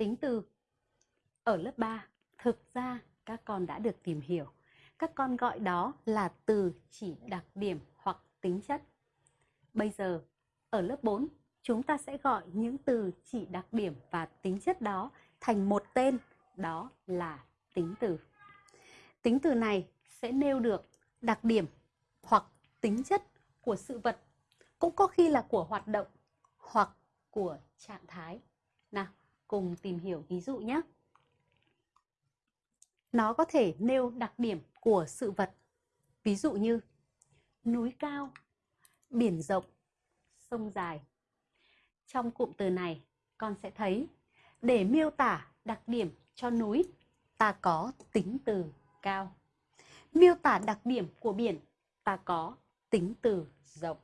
tính từ. Ở lớp 3, thực ra các con đã được tìm hiểu. Các con gọi đó là từ chỉ đặc điểm hoặc tính chất. Bây giờ, ở lớp 4, chúng ta sẽ gọi những từ chỉ đặc điểm và tính chất đó thành một tên, đó là tính từ. Tính từ này sẽ nêu được đặc điểm hoặc tính chất của sự vật, cũng có khi là của hoạt động hoặc của trạng thái. Nào, cùng tìm hiểu ví dụ nhé. Nó có thể nêu đặc điểm của sự vật. Ví dụ như núi cao, biển rộng, sông dài. Trong cụm từ này, con sẽ thấy để miêu tả đặc điểm cho núi, ta có tính từ cao. Miêu tả đặc điểm của biển, ta có tính từ rộng.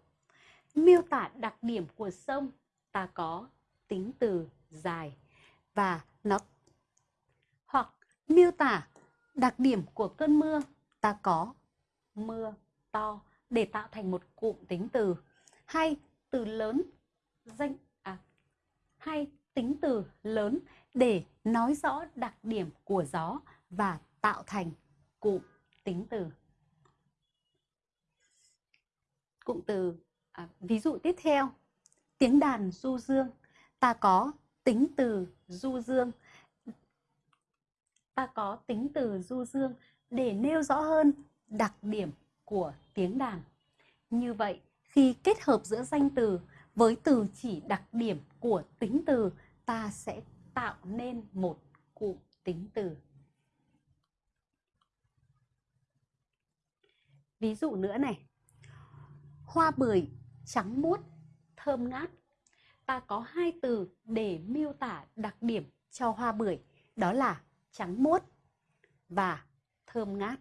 Miêu tả đặc điểm của sông, ta có tính từ dài và nó hoặc miêu tả đặc điểm của cơn mưa ta có mưa to để tạo thành một cụm tính từ hay từ lớn danh à hay tính từ lớn để nói rõ đặc điểm của gió và tạo thành cụm tính từ. Cụm từ à, ví dụ tiếp theo tiếng đàn du dương ta có tính từ du dương ta có tính từ du dương để nêu rõ hơn đặc điểm của tiếng đàn. Như vậy, khi kết hợp giữa danh từ với từ chỉ đặc điểm của tính từ, ta sẽ tạo nên một cụm tính từ. Ví dụ nữa này. Hoa bưởi trắng muốt, thơm ngát. Ta có hai từ để miêu tả đặc điểm cho hoa bưởi, đó là trắng muốt và thơm ngát.